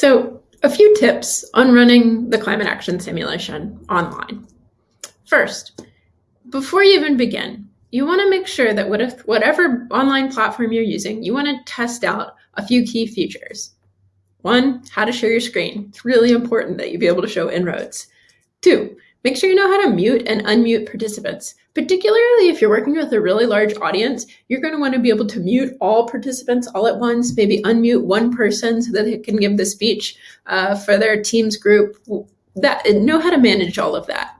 So a few tips on running the climate action simulation online. First, before you even begin, you want to make sure that whatever online platform you're using, you want to test out a few key features. One, how to share your screen. It's really important that you be able to show En-ROADS. Two, make sure you know how to mute and unmute participants. Particularly if you're working with a really large audience, you're going to want to be able to mute all participants all at once, maybe unmute one person so that they can give the speech uh, for their team's group. That Know how to manage all of that.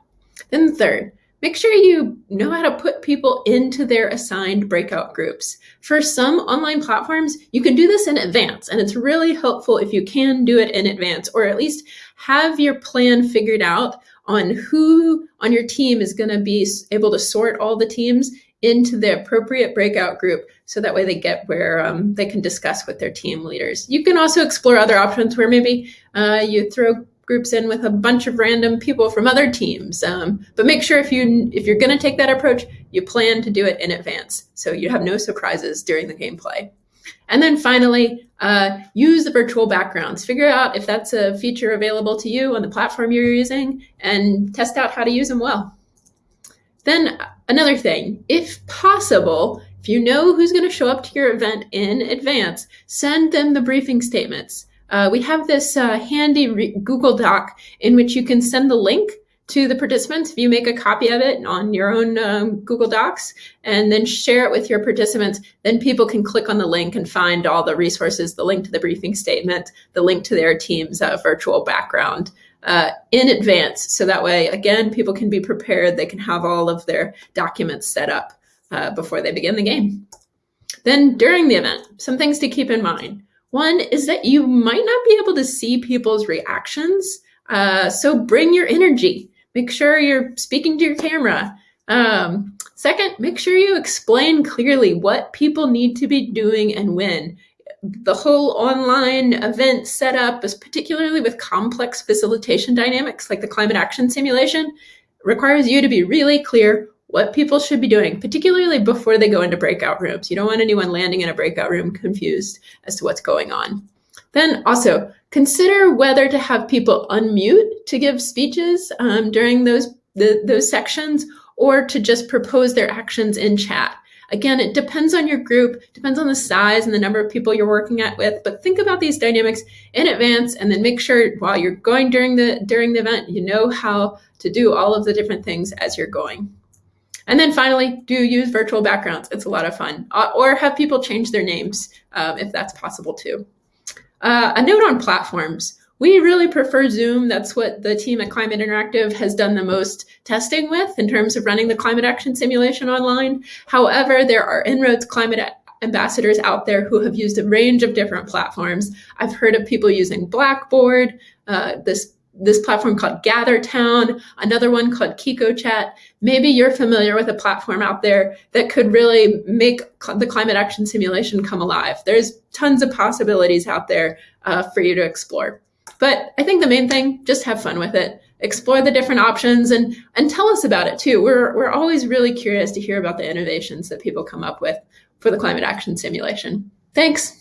Then third, Make sure you know how to put people into their assigned breakout groups. For some online platforms, you can do this in advance, and it's really helpful if you can do it in advance, or at least have your plan figured out on who on your team is going to be able to sort all the teams into the appropriate breakout group so that way they get where um, they can discuss with their team leaders. You can also explore other options where maybe uh, you throw groups in with a bunch of random people from other teams. Um, but make sure if you if you're going to take that approach, you plan to do it in advance so you have no surprises during the gameplay. And then finally, uh, use the virtual backgrounds. Figure out if that's a feature available to you on the platform you're using and test out how to use them well. Then another thing, if possible, if you know who's going to show up to your event in advance, send them the briefing statements. Uh, we have this uh, handy Google Doc in which you can send the link to the participants if you make a copy of it on your own um, Google Docs and then share it with your participants, then people can click on the link and find all the resources, the link to the briefing statement, the link to their team's uh, virtual background uh, in advance. So that way, again, people can be prepared. They can have all of their documents set up uh, before they begin the game. Then during the event, some things to keep in mind. One is that you might not be able to see people's reactions. Uh, so bring your energy. Make sure you're speaking to your camera. Um, second, make sure you explain clearly what people need to be doing and when. The whole online event setup is particularly with complex facilitation dynamics like the climate action simulation requires you to be really clear what people should be doing, particularly before they go into breakout rooms. You don't want anyone landing in a breakout room confused as to what's going on. Then also consider whether to have people unmute to give speeches um, during those, the, those sections or to just propose their actions in chat. Again, it depends on your group, depends on the size and the number of people you're working at with, but think about these dynamics in advance and then make sure while you're going during the during the event, you know how to do all of the different things as you're going. And then finally, do use virtual backgrounds. It's a lot of fun. Uh, or have people change their names um, if that's possible too. Uh, a note on platforms. We really prefer Zoom. That's what the team at Climate Interactive has done the most testing with in terms of running the climate action simulation online. However, there are En-ROADS climate ambassadors out there who have used a range of different platforms. I've heard of people using Blackboard, uh, this this platform called GatherTown, another one called KikoChat. Maybe you're familiar with a platform out there that could really make the climate action simulation come alive. There's tons of possibilities out there uh, for you to explore. But I think the main thing, just have fun with it. Explore the different options and, and tell us about it too. We're, we're always really curious to hear about the innovations that people come up with for the climate action simulation. Thanks.